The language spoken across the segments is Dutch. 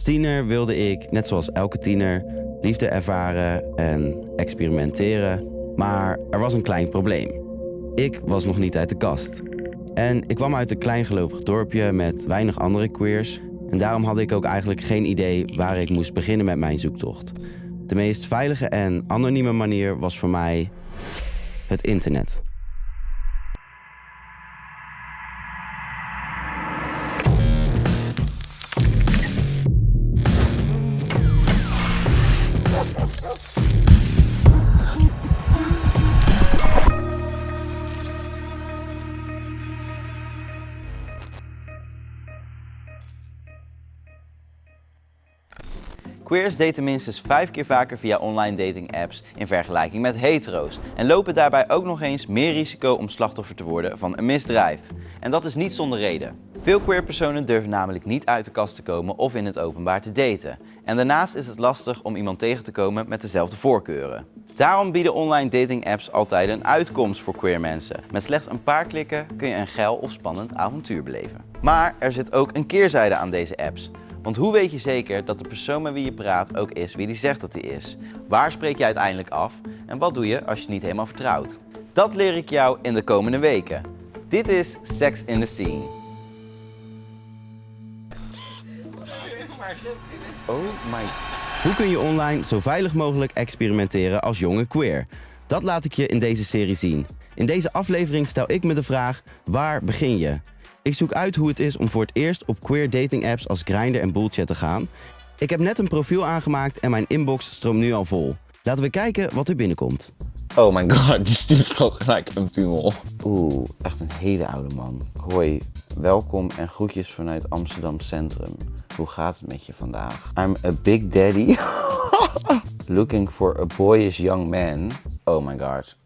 Als tiener wilde ik, net zoals elke tiener, liefde ervaren en experimenteren. Maar er was een klein probleem. Ik was nog niet uit de kast. En ik kwam uit een kleingelovig dorpje met weinig andere queers. En daarom had ik ook eigenlijk geen idee waar ik moest beginnen met mijn zoektocht. De meest veilige en anonieme manier was voor mij het internet. Thank you. Queers daten minstens vijf keer vaker via online dating apps in vergelijking met hetero's. En lopen daarbij ook nog eens meer risico om slachtoffer te worden van een misdrijf. En dat is niet zonder reden. Veel queer personen durven namelijk niet uit de kast te komen of in het openbaar te daten. En daarnaast is het lastig om iemand tegen te komen met dezelfde voorkeuren. Daarom bieden online dating apps altijd een uitkomst voor queer mensen. Met slechts een paar klikken kun je een geil of spannend avontuur beleven. Maar er zit ook een keerzijde aan deze apps. Want hoe weet je zeker dat de persoon met wie je praat ook is wie die zegt dat hij is? Waar spreek je uiteindelijk af? En wat doe je als je niet helemaal vertrouwt? Dat leer ik jou in de komende weken. Dit is Sex in the Scene. Oh my... Hoe kun je online zo veilig mogelijk experimenteren als jonge queer? Dat laat ik je in deze serie zien. In deze aflevering stel ik me de vraag, waar begin je? Ik zoek uit hoe het is om voor het eerst op queer dating apps als Grindr en Bullchat te gaan. Ik heb net een profiel aangemaakt en mijn inbox stroomt nu al vol. Laten we kijken wat er binnenkomt. Oh my god, die stuurt gewoon gelijk een piemel. Oeh, echt een hele oude man. Hoi, welkom en groetjes vanuit Amsterdam Centrum. Hoe gaat het met je vandaag? I'm a big daddy. Looking for a boyish young man. Oh my god.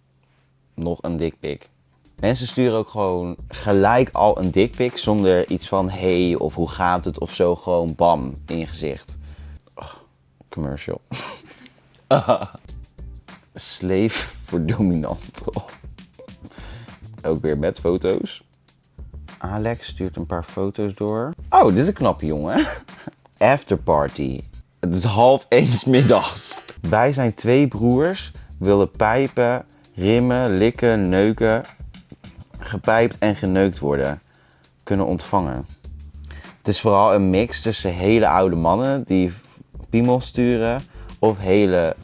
Nog een dickpic. Mensen sturen ook gewoon gelijk al een dickpic zonder iets van hey of hoe gaat het of zo. Gewoon bam in je gezicht. Oh, commercial. Slave voor dominant. Ook weer met foto's. Alex stuurt een paar foto's door. Oh, dit is een knappe jongen. Afterparty. Het is half één 's middags. Wij zijn twee broers, willen pijpen, rimmen, likken, neuken, gepijpt en geneukt worden. Kunnen ontvangen. Het is vooral een mix tussen hele oude mannen die piemels sturen of hele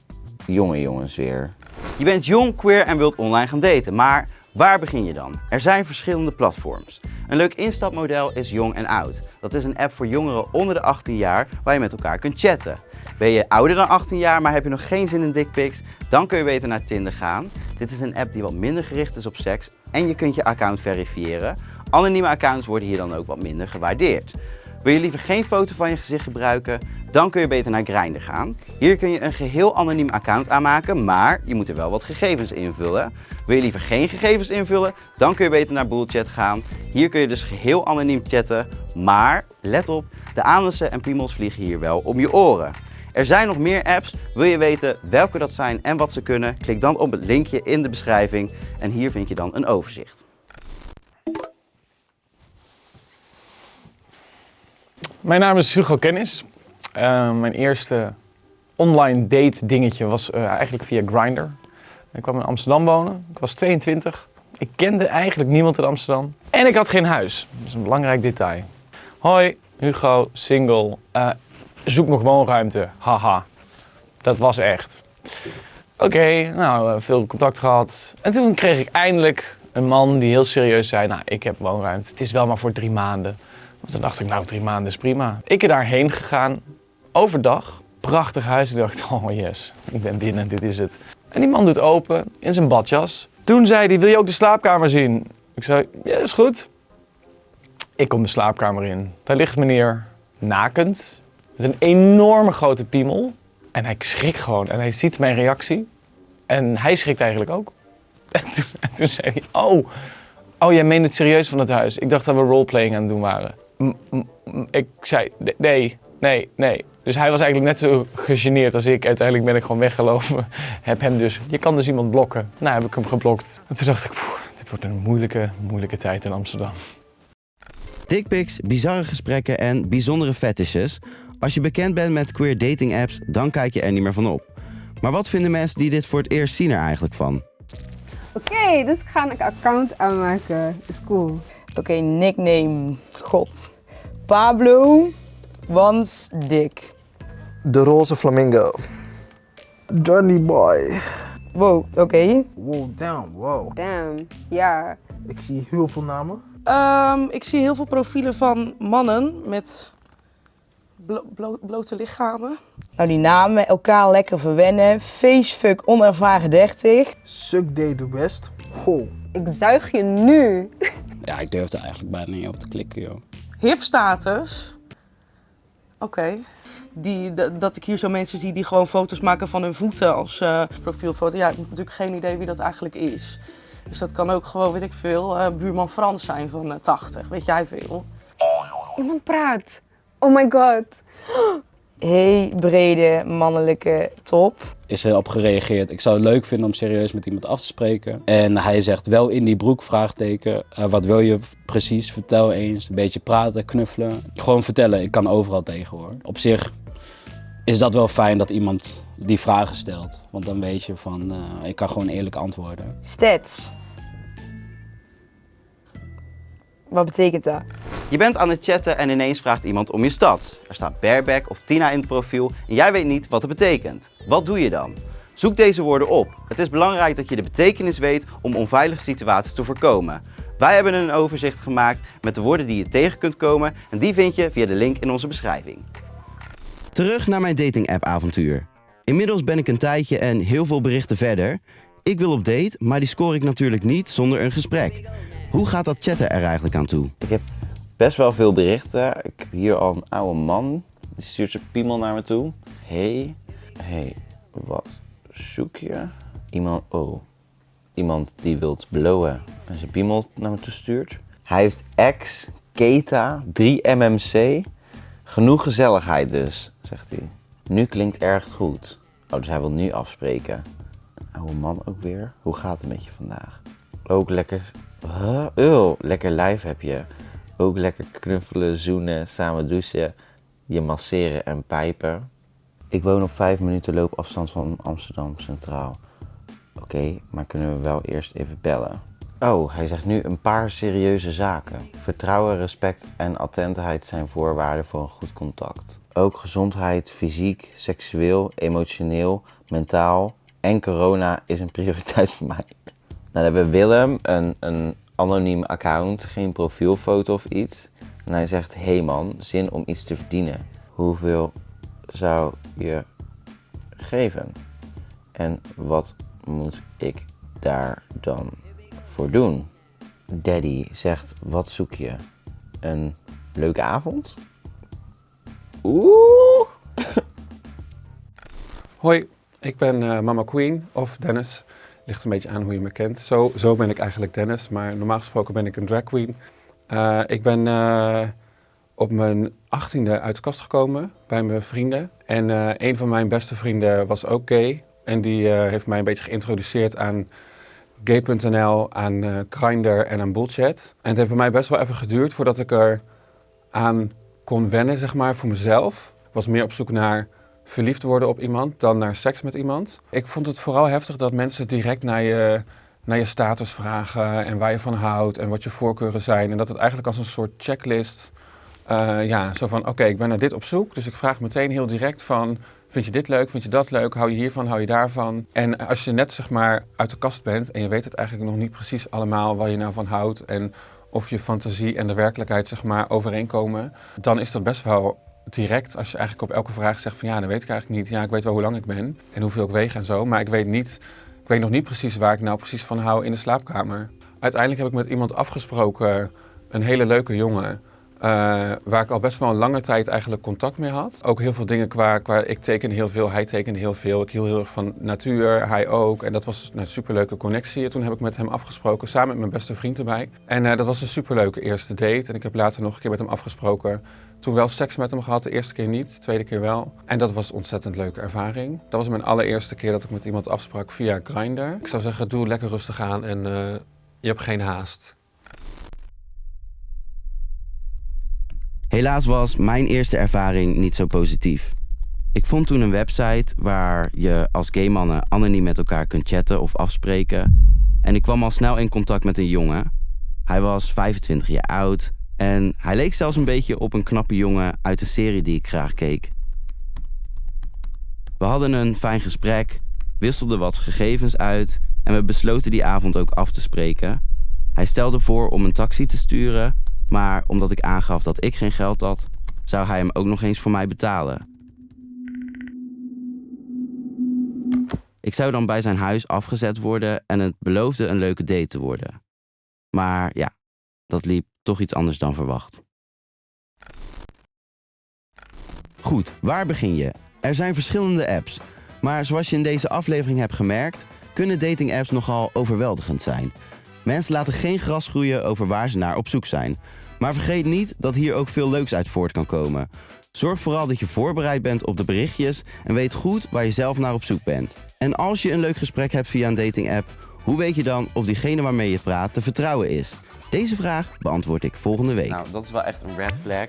jonge jongens weer. Je bent jong, queer en wilt online gaan daten, maar waar begin je dan? Er zijn verschillende platforms. Een leuk instapmodel is Jong en Oud. Dat is een app voor jongeren onder de 18 jaar waar je met elkaar kunt chatten. Ben je ouder dan 18 jaar, maar heb je nog geen zin in dickpics? Dan kun je beter naar Tinder gaan. Dit is een app die wat minder gericht is op seks en je kunt je account verifiëren. Anonieme accounts worden hier dan ook wat minder gewaardeerd. Wil je liever geen foto van je gezicht gebruiken? Dan kun je beter naar Grindr gaan. Hier kun je een geheel anoniem account aanmaken, maar je moet er wel wat gegevens invullen. Wil je liever geen gegevens invullen? Dan kun je beter naar Bullchat gaan. Hier kun je dus geheel anoniem chatten, maar let op, de anussen en piemels vliegen hier wel om je oren. Er zijn nog meer apps. Wil je weten welke dat zijn en wat ze kunnen? Klik dan op het linkje in de beschrijving en hier vind je dan een overzicht. Mijn naam is Hugo Kennis. Uh, mijn eerste online date dingetje was uh, eigenlijk via Grindr. Ik kwam in Amsterdam wonen. Ik was 22. Ik kende eigenlijk niemand in Amsterdam. En ik had geen huis. Dat is een belangrijk detail. Hoi, Hugo, single. Uh, zoek nog woonruimte. Haha. Dat was echt. Oké, nou, veel contact gehad. En toen kreeg ik eindelijk een man die heel serieus zei, nou, ik heb woonruimte. Het is wel maar voor drie maanden. Want toen dacht ik, nou, drie maanden is prima. Ik ben daarheen gegaan, overdag. Prachtig huis. Ik dacht, oh yes, ik ben binnen, dit is het. En die man doet open, in zijn badjas. Toen zei hij, wil je ook de slaapkamer zien? Ik zei, ja, is goed. Ik kom de slaapkamer in. Daar ligt meneer nakend, een enorme grote piemel. En hij schrikt gewoon en hij ziet mijn reactie. En hij schrikt eigenlijk ook. En toen, en toen zei hij, oh, oh, jij meent het serieus van het huis. Ik dacht dat we roleplaying aan het doen waren. Ik zei, nee, nee, nee. Dus hij was eigenlijk net zo gegeneerd als ik. Uiteindelijk ben ik gewoon weggelopen. Heb hem dus, je kan dus iemand blokken. Nou heb ik hem geblokt. En toen dacht ik, poeh, dit wordt een moeilijke, moeilijke tijd in Amsterdam. Dickpics, bizarre gesprekken en bijzondere fetishes. Als je bekend bent met queer dating apps, dan kijk je er niet meer van op. Maar wat vinden mensen die dit voor het eerst zien er eigenlijk van? Oké, dus ik ga een account aanmaken. Is cool. Oké, nickname. God. Pablo. Want dik. De roze flamingo. Johnny boy. Wow, oké. Wow, damn, wow. Damn. Ja. Ik zie heel veel namen. Ehm, ik zie heel veel profielen van mannen met blo- blo- blote lichamen. Nou, die namen, elkaar lekker verwennen. Facefuck, onervaren 30. Suck day the best. Ho. Ik zuig je nu. Ja, ik durfde eigenlijk bijna niet op te klikken, joh. HIV-status. Oké. Die, dat ik hier zo mensen zie die gewoon foto's maken van hun voeten als eh, profielfoto. Ja, ik heb natuurlijk geen idee wie dat eigenlijk is. Dus dat kan ook gewoon, weet ik veel, eh, buurman Frans zijn van eh, 80. Weet jij veel? Iemand praat. Oh my god. Hey, brede, mannelijke top. Is erop gereageerd. Ik zou het leuk vinden om serieus met iemand af te spreken. En hij zegt wel in die broek, vraagteken. eh, wat wil je precies? Vertel eens. Een beetje praten, knuffelen. Gewoon vertellen. Ik kan overal tegen hoor. Op zich is dat wel fijn dat iemand die vragen stelt. Want dan weet je van, eh, ik kan gewoon eerlijk antwoorden. Stats. Wat betekent dat? Je bent aan het chatten en ineens vraagt iemand om je stad. Er staat bareback of Tina in het profiel en jij weet niet wat het betekent. Wat doe je dan? Zoek deze woorden op. Het is belangrijk dat je de betekenis weet om onveilige situaties te voorkomen. Wij hebben een overzicht gemaakt met de woorden die je tegen kunt komen en die vind je via de link in onze beschrijving. Terug naar mijn dating app avontuur. Inmiddels ben ik een tijdje en heel veel berichten verder. Ik wil op date, maar die score ik natuurlijk niet zonder een gesprek. Hoe gaat dat chatten er eigenlijk aan toe? Ik heb best wel veel berichten. Ik heb hier al een oude man. Die stuurt zijn piemel naar me toe. Hey, hey, wat zoek je? Iemand, oh, iemand die wilt blowen en zijn piemel naar me toe stuurt. Hij heeft ex, Keta, 3 MMC. Genoeg gezelligheid dus, zegt hij. Nu klinkt erg goed. Oh, dus hij wil nu afspreken. Oude man ook weer. Hoe gaat het met je vandaag? Ook lekker. Huh? Eeuw, lekker lijf heb je. Ook lekker knuffelen, zoenen, samen douchen. Je masseren en pijpen. Ik woon op 5 minuten loopafstand van Amsterdam Centraal. Oké, maar kunnen we wel eerst even bellen? Oh, hij zegt nu een paar serieuze zaken. Vertrouwen, respect en attentheid zijn voorwaarden voor een goed contact. Ook gezondheid, fysiek, seksueel, emotioneel, mentaal en corona is een prioriteit voor mij. Nou, dan hebben we Willem, een, een anoniem account, geen profielfoto of iets. En hij zegt, hey man, zin om iets te verdienen. Hoeveel zou je geven? En wat moet ik daar dan voor doen? Daddy zegt, wat zoek je? Een leuke avond? Oeh! Hoi, ik ben eh, Mama Queen of Dennis. Ligt een beetje aan hoe je me kent. Zo, zo ben ik eigenlijk Dennis, maar normaal gesproken ben ik een drag queen. Eh, ik ben eh, op mijn achttiende uit de kast gekomen bij mijn vrienden. En eh, een van mijn beste vrienden was ook gay. En die heeft mij een beetje geïntroduceerd aan gay.nl, aan Grindr en aan Bullchat. En het heeft bij mij best wel even geduurd voordat ik er aan kon wennen, zeg maar, voor mezelf. Ik was meer op zoek naar verliefd worden op iemand dan naar seks met iemand. Ik vond het vooral heftig dat mensen direct naar je, naar je status vragen en waar je van houdt en wat je voorkeuren zijn. En dat het eigenlijk als een soort checklist, eh, ja, zo van oké, ik ben naar dit op zoek. Dus ik vraag meteen heel direct van, vind je dit leuk, vind je dat leuk, hou je hiervan, hou je daarvan. En als je net zeg maar uit de kast bent en je weet het eigenlijk nog niet precies allemaal waar je nou van houdt en of je fantasie en de werkelijkheid zeg maar overeenkomen, dan is dat best wel direct als je eigenlijk op elke vraag zegt van ja, dan weet ik eigenlijk niet. Ja, ik weet wel hoe lang ik ben en hoeveel ik weeg en zo, maar ik weet, niet, ik weet nog niet precies waar ik nou precies van hou in de slaapkamer. Uiteindelijk heb ik met iemand afgesproken, een hele leuke jongen, eh, waar ik al best wel een lange tijd eigenlijk contact mee had. Ook heel veel dingen qua, qua ik tekende heel veel, hij tekende heel veel. Ik hield heel erg van natuur, hij ook. En dat was een superleuke connectie. En toen heb ik met hem afgesproken, samen met mijn beste vriend erbij. En eh, dat was een superleuke eerste date. En ik heb later nog een keer met hem afgesproken. Toen wel seks met hem gehad, de eerste keer niet, de tweede keer wel. En dat was een ontzettend leuke ervaring. Dat was mijn allereerste keer dat ik met iemand afsprak via Grindr. Ik zou zeggen, doe lekker rustig aan en eh, je hebt geen haast. Helaas was mijn eerste ervaring niet zo positief. Ik vond toen een website waar je als gay mannen anoniem met elkaar kunt chatten of afspreken. En ik kwam al snel in contact met een jongen. Hij was 25 jaar oud en hij leek zelfs een beetje op een knappe jongen uit de serie die ik graag keek. We hadden een fijn gesprek, wisselden wat gegevens uit en we besloten die avond ook af te spreken. Hij stelde voor om een taxi te sturen, maar omdat ik aangaf dat ik geen geld had, zou hij hem ook nog eens voor mij betalen. Ik zou dan bij zijn huis afgezet worden en het beloofde een leuke date te worden. Maar ja, dat liep toch iets anders dan verwacht. Goed, waar begin je? Er zijn verschillende apps. Maar zoals je in deze aflevering hebt gemerkt, kunnen datingapps nogal overweldigend zijn. Mensen laten geen gras groeien over waar ze naar op zoek zijn. Maar vergeet niet dat hier ook veel leuks uit voort kan komen. Zorg vooral dat je voorbereid bent op de berichtjes en weet goed waar je zelf naar op zoek bent. En als je een leuk gesprek hebt via een datingapp, hoe weet je dan of diegene waarmee je praat te vertrouwen is? Deze vraag beantwoord ik volgende week. Nou, dat is wel echt een red flag.